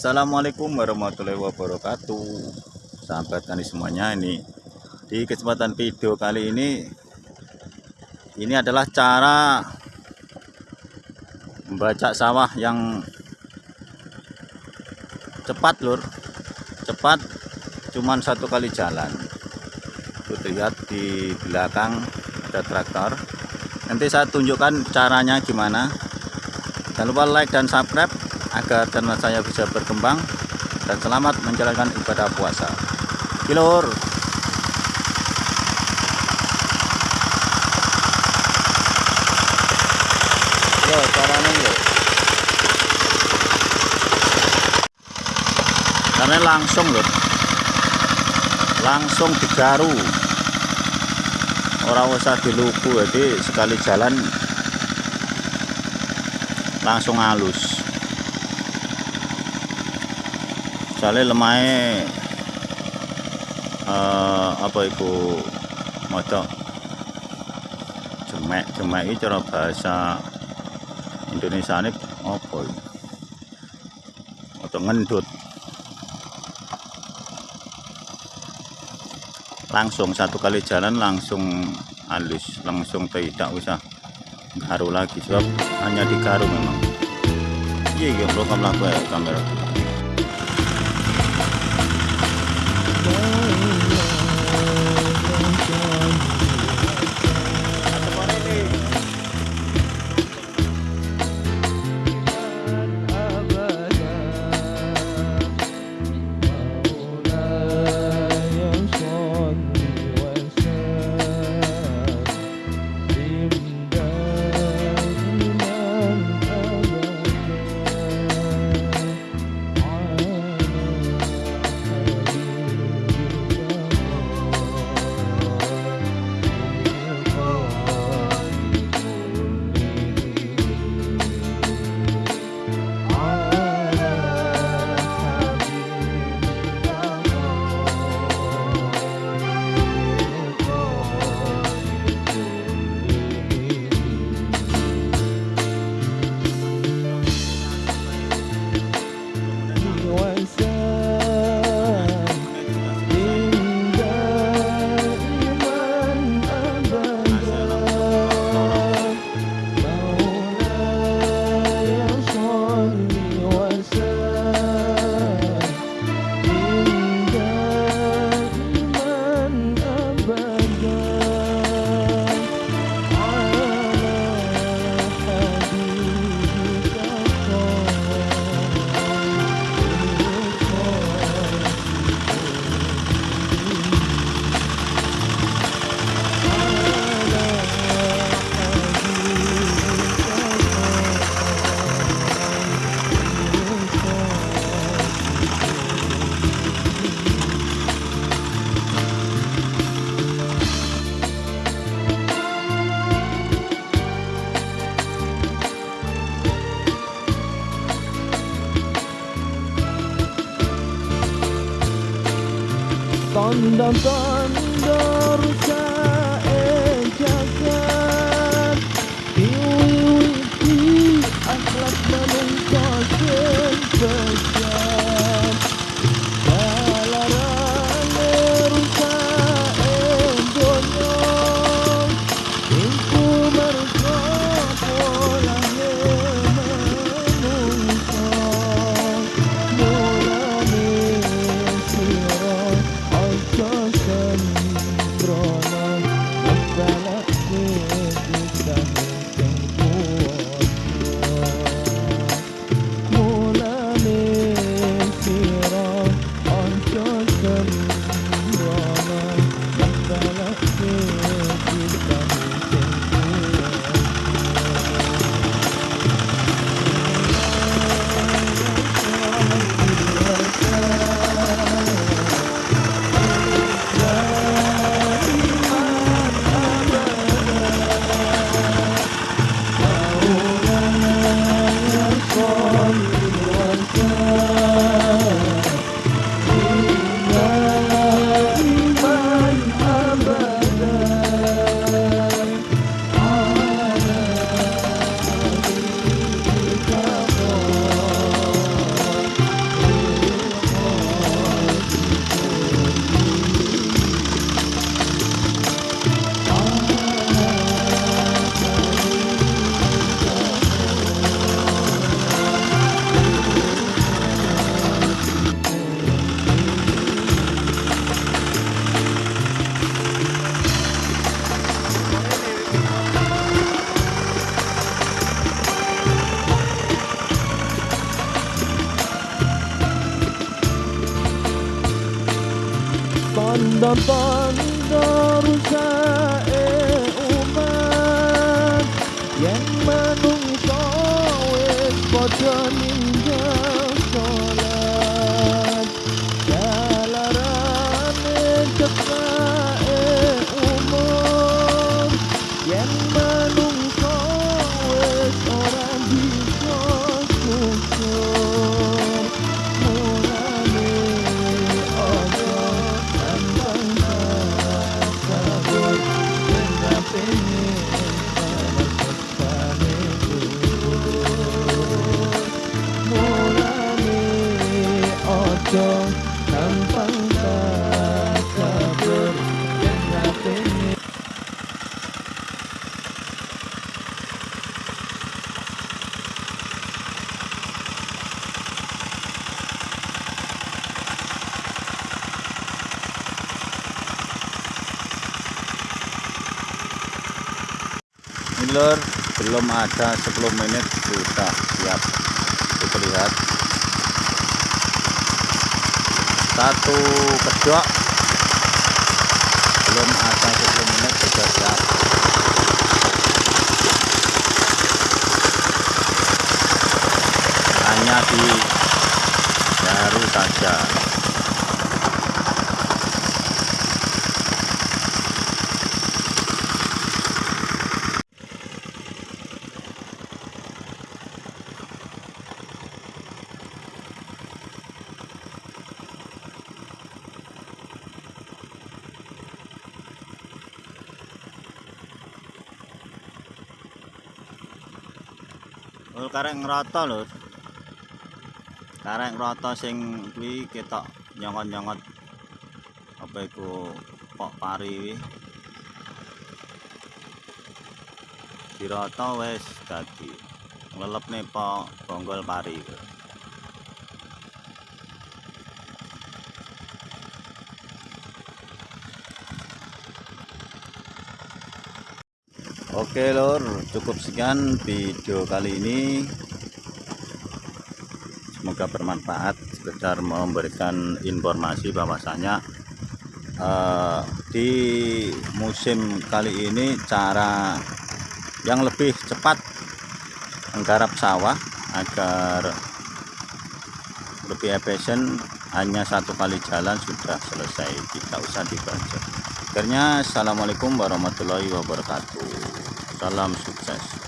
Assalamualaikum warahmatullahi wabarakatuh. Sahabat tani semuanya ini Di kesempatan video kali ini Ini adalah cara Membaca sawah yang Cepat lur. Cepat Cuman satu kali jalan. Itu lihat di belakang Ada traktor. Nanti saya tunjukkan caranya gimana. Jangan lupa like dan subscribe agar channel saya bisa berkembang dan selamat menjalankan ibadah puasa. Kilur. Karena langsung loh. Langsung digaru. Orang usah diluku jadi sekali jalan langsung halus soalnya lemahnya uh, apa itu moco jemek jemek ini cara bahasa Indonesia ini apa atau ngendut. Langsung satu kali jalan langsung halus langsung tidak usah garu lagi. Sebab hanya digaru memang. Iya iya belum laku ya kamera Ondan sonra love. Tanda rusae umat. Yang menungso wis padha lor belum ada 10 menit sudah siap. Kita lihat satu kedok. Belum ada 10 menit sudah siap. Hanya di baru saja Lur karek ngrata lur. Karek ngrata sing kuwi ketok nyongot-nyongot apa iku pok pari kuwi. Dirata wis dadi nglelepne pok bonggol pari kuwi. Oke lor, cukup sekian video kali ini. Semoga bermanfaat. Sekedar memberikan informasi bahwasanya eh, di musim kali ini cara yang lebih cepat menggarap sawah agar lebih efisien hanya satu kali jalan sudah selesai tidak usah dibajak akhirnya assalamualaikum warahmatullahi wabarakatuh salam sukses